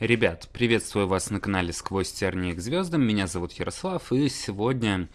Ребят, приветствую вас на канале «Сквозь тернии к звездам». Меня зовут Ярослав, и сегодня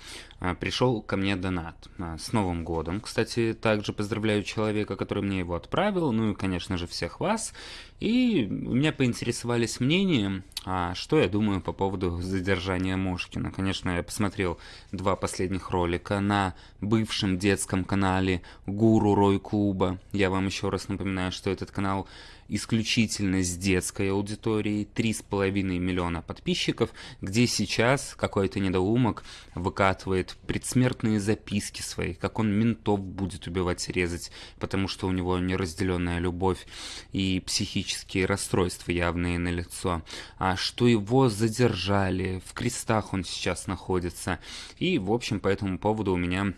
пришел ко мне донат. А, с Новым годом, кстати, также поздравляю человека, который мне его отправил, ну и, конечно же, всех вас. И меня поинтересовались мнением, а, что я думаю по поводу задержания Мошкина. Конечно, я посмотрел два последних ролика на бывшем детском канале Гуру Рой Клуба. Я вам еще раз напоминаю, что этот канал исключительно с детской аудиторией, 3,5 миллиона подписчиков, где сейчас какой-то недоумок выкатывает предсмертные записки свои, как он ментов будет убивать и резать, потому что у него неразделенная любовь и психические расстройства явные на лицо, а что его задержали, в крестах он сейчас находится. И, в общем, по этому поводу у меня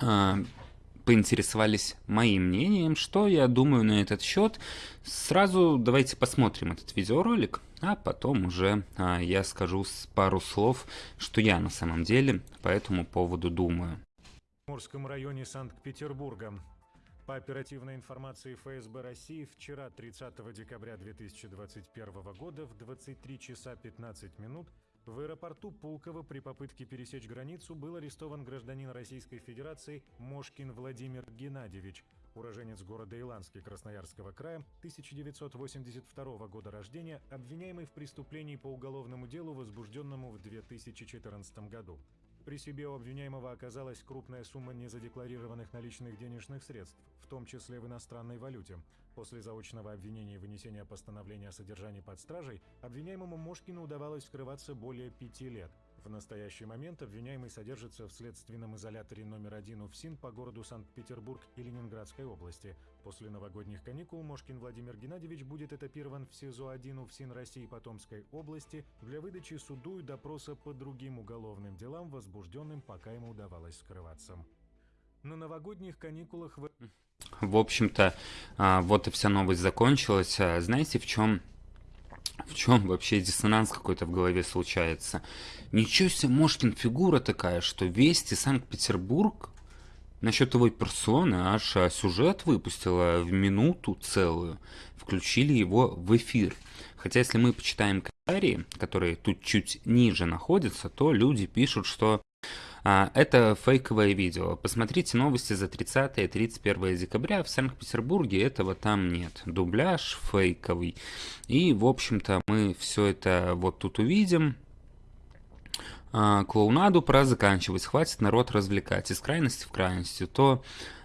а, поинтересовались моим мнением, что я думаю на этот счет. Сразу давайте посмотрим этот видеоролик, а потом уже а, я скажу пару слов, что я на самом деле по этому поводу думаю. В Мурском районе Санкт-Петербурга. По оперативной информации ФСБ России, вчера, 30 декабря 2021 года, в 23 часа 15 минут в аэропорту Пулково при попытке пересечь границу был арестован гражданин Российской Федерации Мошкин Владимир Геннадьевич, уроженец города Иланский Красноярского края, 1982 года рождения, обвиняемый в преступлении по уголовному делу, возбужденному в 2014 году. При себе у обвиняемого оказалась крупная сумма незадекларированных наличных денежных средств, в том числе в иностранной валюте. После заочного обвинения и вынесения постановления о содержании под стражей, обвиняемому Мошкину удавалось скрываться более пяти лет. В настоящий момент обвиняемый содержится в следственном изоляторе номер один УФСИН по городу Санкт-Петербург и Ленинградской области. После новогодних каникул Мошкин Владимир Геннадьевич будет этапирован в СИЗО-1 УФСИН России по Томской области для выдачи суду и допроса по другим уголовным делам, возбужденным, пока ему удавалось скрываться. На новогодних каникулах в... В общем-то, а, вот и вся новость закончилась. А, знаете, в чем в чем вообще диссонанс какой-то в голове случается? Ничего себе, Мошкин фигура такая, что Вести Санкт-Петербург насчет его персоны аж а, сюжет выпустила в минуту целую. Включили его в эфир. Хотя если мы почитаем комментарии, которые тут чуть ниже находятся, то люди пишут, что это фейковое видео. Посмотрите новости за 30 и 31 декабря. В Санкт-Петербурге этого там нет. Дубляж фейковый. И, в общем-то, мы все это вот тут увидим. А, клоунаду пора заканчивать. Хватит народ развлекать. Из крайности в крайности. То а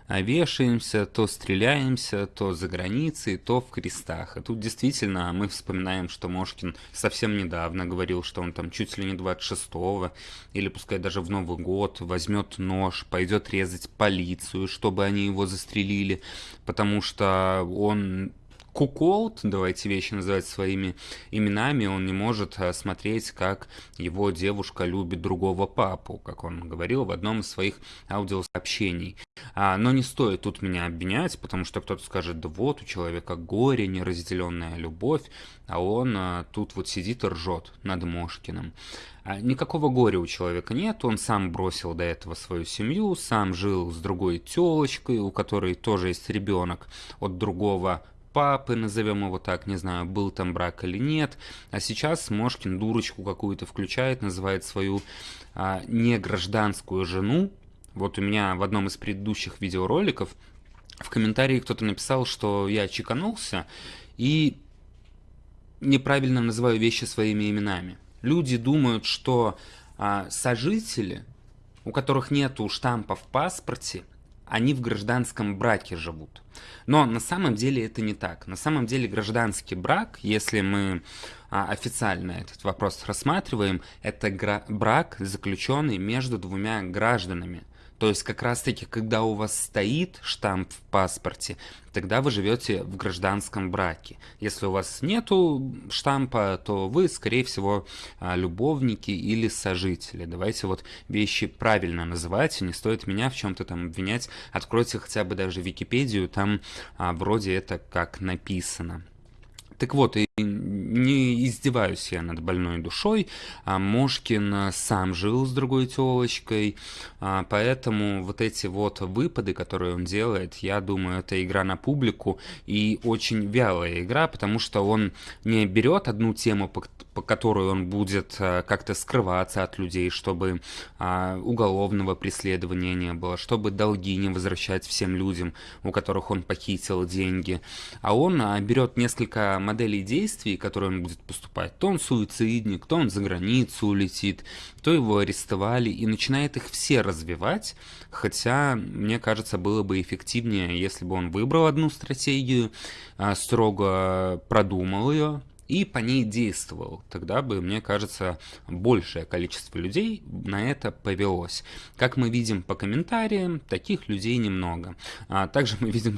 вешаемся, то стреляемся, то за границей, то в крестах. А тут действительно мы вспоминаем, что Мошкин совсем недавно говорил, что он там чуть ли не 26-го, или пускай даже в Новый год, возьмет нож, пойдет резать полицию, чтобы они его застрелили, потому что он куколд, давайте вещи называть своими именами, он не может э, смотреть, как его девушка любит другого папу, как он говорил в одном из своих аудиосообщений. А, но не стоит тут меня обвинять, потому что кто-то скажет, да вот у человека горе, неразделенная любовь, а он а, тут вот сидит и ржет над Мошкиным. А, никакого горя у человека нет, он сам бросил до этого свою семью, сам жил с другой телочкой, у которой тоже есть ребенок от другого папы, назовем его так, не знаю, был там брак или нет. А сейчас Мошкин дурочку какую-то включает, называет свою а, негражданскую жену. Вот у меня в одном из предыдущих видеороликов в комментарии кто-то написал, что я чеканулся и неправильно называю вещи своими именами. Люди думают, что а, сожители, у которых нету штампа в паспорте, они в гражданском браке живут. Но на самом деле это не так. На самом деле гражданский брак, если мы а, официально этот вопрос рассматриваем, это брак, заключенный между двумя гражданами. То есть как раз-таки, когда у вас стоит штамп в паспорте, тогда вы живете в гражданском браке. Если у вас нету штампа, то вы, скорее всего, а, любовники или сожители. Давайте вот вещи правильно называть, не стоит меня в чем-то там обвинять. Откройте хотя бы даже Википедию, там а, вроде это как написано. Так вот, и не издеваюсь я над больной душой. А Мошкин сам жил с другой телочкой, а, поэтому вот эти вот выпады, которые он делает, я думаю, это игра на публику и очень вялая игра, потому что он не берет одну тему, по, по которой он будет а, как-то скрываться от людей, чтобы а, уголовного преследования не было, чтобы долги не возвращать всем людям, у которых он похитил деньги, а он а, берет несколько моделей действий, которые он будет поступать. То он суицидник, то он за границу улетит, то его арестовали, и начинает их все развивать, хотя, мне кажется, было бы эффективнее, если бы он выбрал одну стратегию, а, строго продумал ее, и по ней действовал, тогда бы, мне кажется, большее количество людей на это повелось. Как мы видим по комментариям, таких людей немного. А также мы видим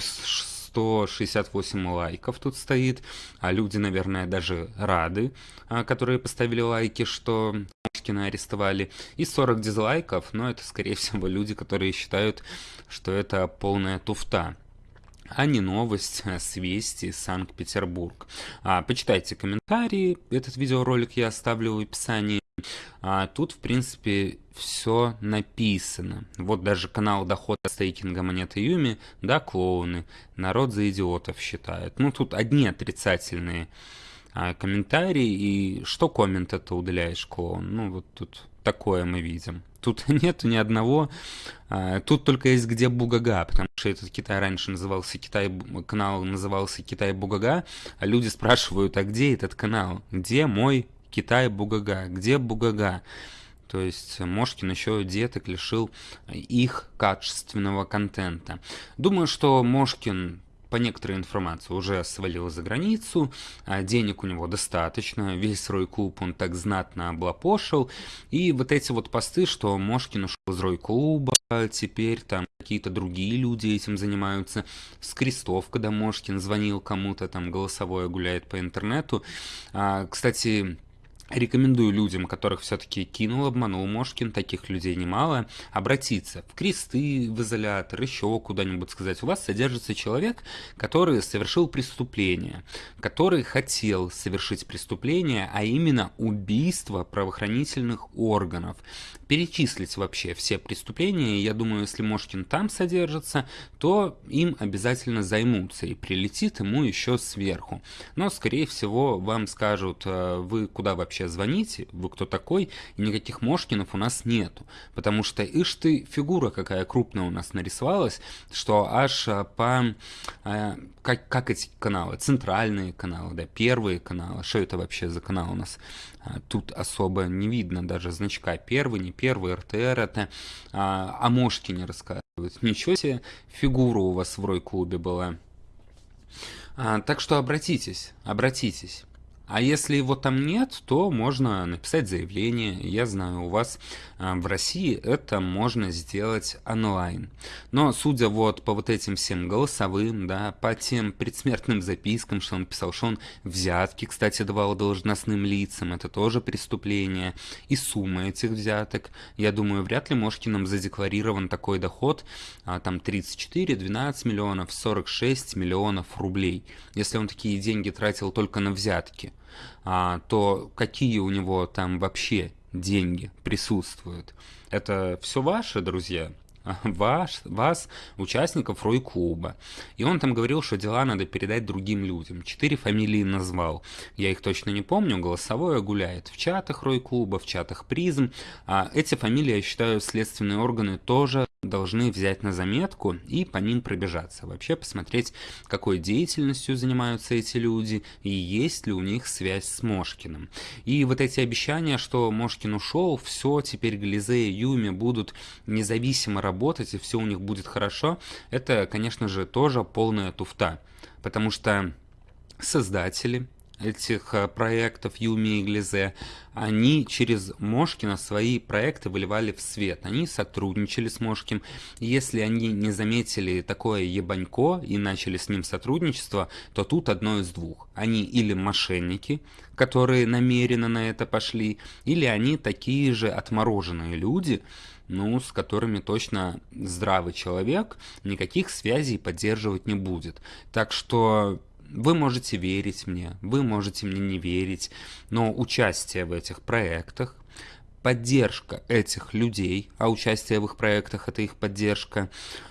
168 лайков тут стоит, а люди, наверное, даже рады, а, которые поставили лайки, что Мошкина арестовали, и 40 дизлайков, но это, скорее всего, люди, которые считают, что это полная туфта а не новость с вести Санкт-Петербург. А, почитайте комментарии, этот видеоролик я оставлю в описании. А, тут, в принципе, все написано. Вот даже канал дохода стейкинга монеты Юми, да, клоуны, народ за идиотов считает. Ну, тут одни отрицательные а, комментарии, и что коммент это удаляешь, клоун? Ну, вот тут такое мы видим. Тут нету ни одного, а, тут только есть где Бугага, потому этот Китай раньше назывался Китай, канал назывался Китай Бугага, а люди спрашивают, а где этот канал? Где мой Китай Бугага? Где Бугага? То есть Мошкин еще деток лишил их качественного контента. Думаю, что Мошкин по некоторой информации уже свалил за границу, а денег у него достаточно, весь Рой-клуб он так знатно облапошил, и вот эти вот посты, что Мошкин ушел из Рой-клуба, теперь там какие-то другие люди этим занимаются, с крестов, когда Мошкин звонил кому-то, там голосовое гуляет по интернету. А, кстати, Рекомендую людям, которых все-таки кинул, обманул Мошкин, таких людей немало, обратиться в кресты, в изолятор, еще куда-нибудь сказать. У вас содержится человек, который совершил преступление, который хотел совершить преступление, а именно убийство правоохранительных органов. Перечислить вообще все преступления, я думаю, если Мошкин там содержится, то им обязательно займутся и прилетит ему еще сверху. Но, скорее всего, вам скажут, э, вы куда вообще звоните, вы кто такой, и никаких Мошкинов у нас нету. Потому что, ишь ты, фигура какая крупная у нас нарисовалась, что аж а, по... Э, как, как эти каналы? Центральные каналы, да, первые каналы. Что это вообще за канал у нас? А, тут особо не видно даже значка первый, не первый, РТР это. А, о Мошкине рассказывают. Ничего себе, фигура у вас в Рой-клубе была. А, так что обратитесь, обратитесь. А если его там нет, то можно написать заявление. Я знаю, у вас а, в России это можно сделать онлайн. Но судя вот по вот этим всем голосовым, да, по тем предсмертным запискам, что он писал, что он взятки, кстати, давал должностным лицам, это тоже преступление. И сумма этих взяток, я думаю, вряд ли Мошкиным задекларирован такой доход, а, там 34, 12 миллионов, 46 миллионов рублей. Если он такие деньги тратил только на взятки то какие у него там вообще деньги присутствуют? Это все ваши, друзья? ваш, вас, участников Рой-клуба. И он там говорил, что дела надо передать другим людям. Четыре фамилии назвал. Я их точно не помню. Голосовое гуляет в чатах Рой-клуба, в чатах призм. А эти фамилии, я считаю, следственные органы тоже должны взять на заметку и по ним пробежаться. Вообще посмотреть, какой деятельностью занимаются эти люди и есть ли у них связь с Мошкиным. И вот эти обещания, что Мошкин ушел, все, теперь Глизе и Юми будут независимо работать и все у них будет хорошо, это, конечно же, тоже полная туфта. Потому что создатели этих э, проектов Юми и Глизе, они через Мошкина свои проекты выливали в свет. Они сотрудничали с Мошким. Если они не заметили такое ебанько и начали с ним сотрудничество, то тут одно из двух. Они или мошенники, которые намеренно на это пошли, или они такие же отмороженные люди, ну, с которыми точно здравый человек никаких связей поддерживать не будет. Так что вы можете верить мне, вы можете мне не верить, но участие в этих проектах, поддержка этих людей, а участие в их проектах это их поддержка,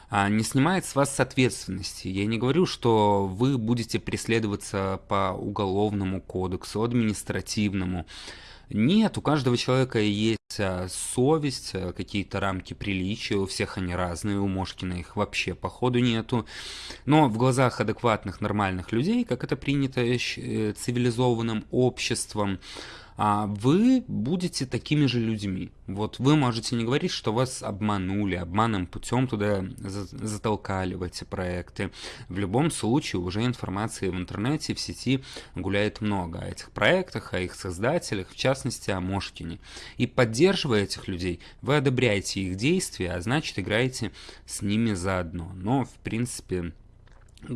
а, не снимает с вас ответственности. Я не говорю, что вы будете преследоваться по уголовному кодексу, административному. Нет, у каждого человека есть а, совесть, а, какие-то рамки приличия, у всех они разные, у Мошкина их вообще походу нету. Но в глазах адекватных, нормальных людей, как это принято э, цивилизованным обществом, вы будете такими же людьми. Вот вы можете не говорить, что вас обманули, обманным путем туда затолкали в эти проекты. В любом случае уже информации в интернете, в сети гуляет много о этих проектах, о их создателях, в частности о Мошкине. И поддерживая этих людей, вы одобряете их действия, а значит играете с ними заодно. Но в принципе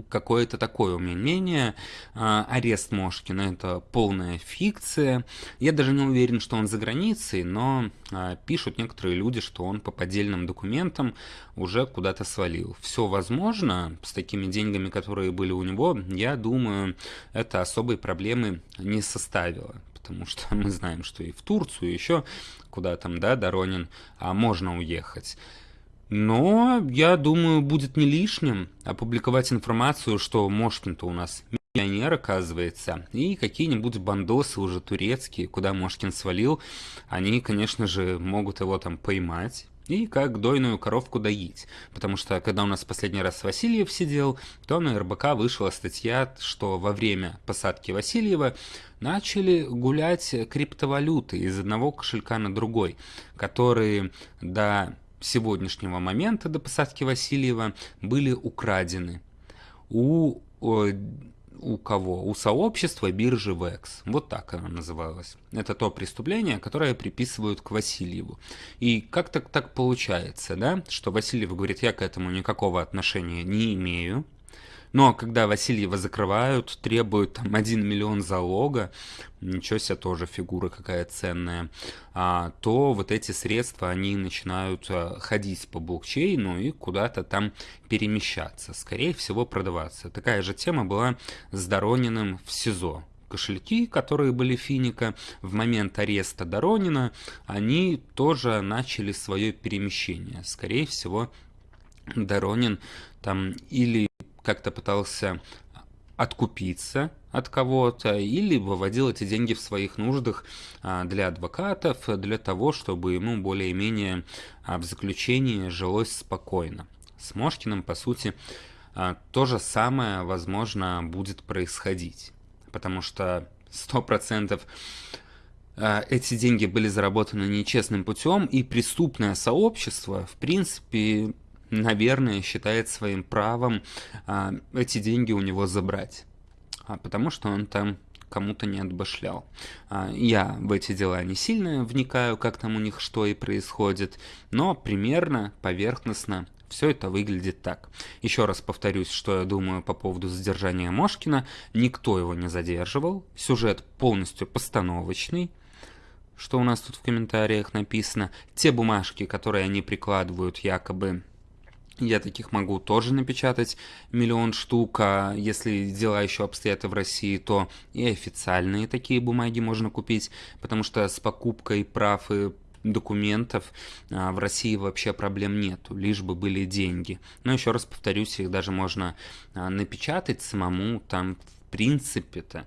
какое-то такое у меня мнение. А, арест Мошкина – это полная фикция. Я даже не уверен, что он за границей, но а, пишут некоторые люди, что он по поддельным документам уже куда-то свалил. Все возможно, с такими деньгами, которые были у него, я думаю, это особой проблемы не составило. Потому что мы знаем, что и в Турцию, еще куда там, да, Доронин, а можно уехать. Но, я думаю, будет не лишним опубликовать информацию, что Мошкин-то у нас миллионер, оказывается, и какие-нибудь бандосы уже турецкие, куда Мошкин свалил, они, конечно же, могут его там поймать и как дойную коровку доить. Потому что, когда у нас последний раз Васильев сидел, то на РБК вышла статья, что во время посадки Васильева начали гулять криптовалюты из одного кошелька на другой, которые до сегодняшнего момента до посадки Васильева были украдены у, у кого? У сообщества биржи VEX. Вот так она называлась. Это то преступление, которое приписывают к Васильеву. И как так так получается, да, что Васильев говорит, я к этому никакого отношения не имею, но когда Васильева закрывают, требуют там 1 миллион залога, ничего себе тоже фигура какая ценная, а, то вот эти средства, они начинают а, ходить по блокчейну и куда-то там перемещаться, скорее всего продаваться. Такая же тема была с Дорониным в СИЗО кошельки, которые были Финика в момент ареста Доронина, они тоже начали свое перемещение. Скорее всего, Доронин там или как-то пытался откупиться от кого-то или выводил эти деньги в своих нуждах а, для адвокатов, для того, чтобы ему более-менее а, в заключении жилось спокойно. С Мошкиным, по сути, а, то же самое, возможно, будет происходить, потому что 100% эти деньги были заработаны нечестным путем, и преступное сообщество, в принципе, наверное, считает своим правом а, эти деньги у него забрать. А, потому что он там кому-то не отбашлял. А, я в эти дела не сильно вникаю, как там у них что и происходит, но примерно, поверхностно все это выглядит так. Еще раз повторюсь, что я думаю по поводу задержания Мошкина. Никто его не задерживал. Сюжет полностью постановочный. Что у нас тут в комментариях написано? Те бумажки, которые они прикладывают якобы я таких могу тоже напечатать миллион штук, а если дела еще обстоят в России, то и официальные такие бумаги можно купить, потому что с покупкой прав и документов а, в России вообще проблем нету, лишь бы были деньги. Но еще раз повторюсь, их даже можно а, напечатать самому, там в принципе-то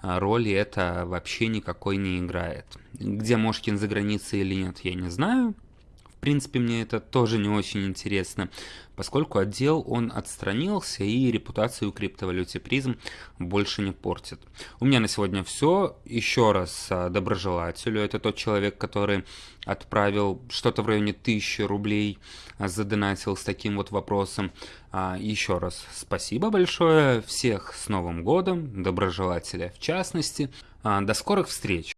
а, роли это вообще никакой не играет. Где Мошкин за границей или нет, я не знаю, принципе, мне это тоже не очень интересно, поскольку отдел он отстранился и репутацию криптовалюте призм больше не портит. У меня на сегодня все. Еще раз а, доброжелателю. Это тот человек, который отправил что-то в районе 1000 рублей, а, задонатил с таким вот вопросом. А, еще раз спасибо большое. Всех с Новым годом, доброжелателя в частности. До скорых встреч!